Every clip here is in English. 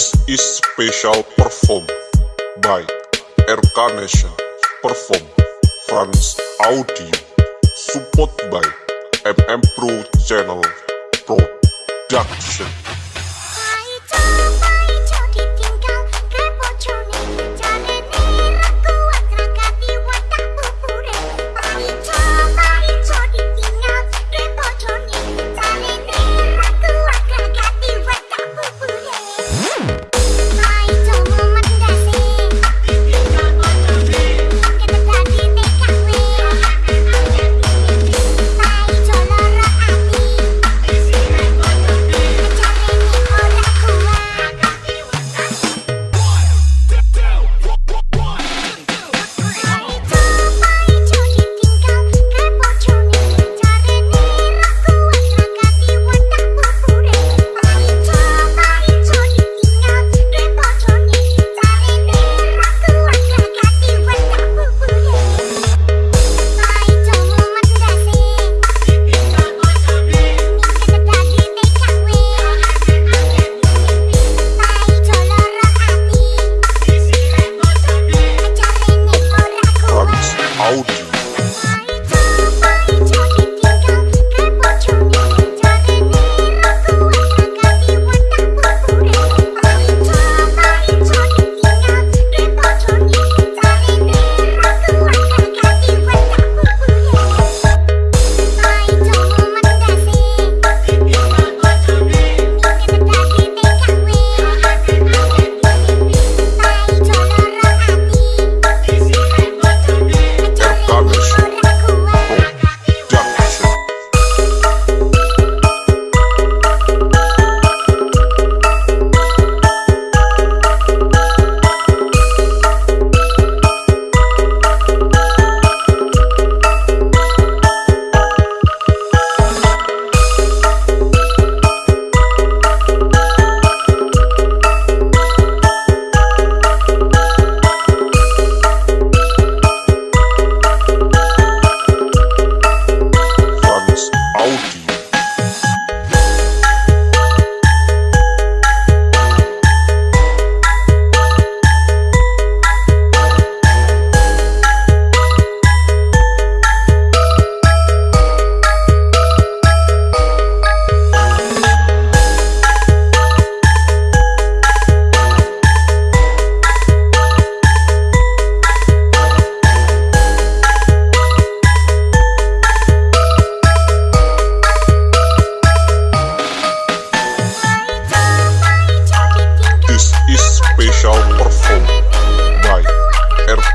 special perform by RK Nation perform France Audio support by MM Pro Channel Production told you.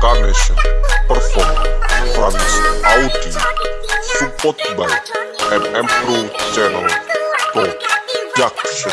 Nation perform France Audio support by MM Pro Channel Production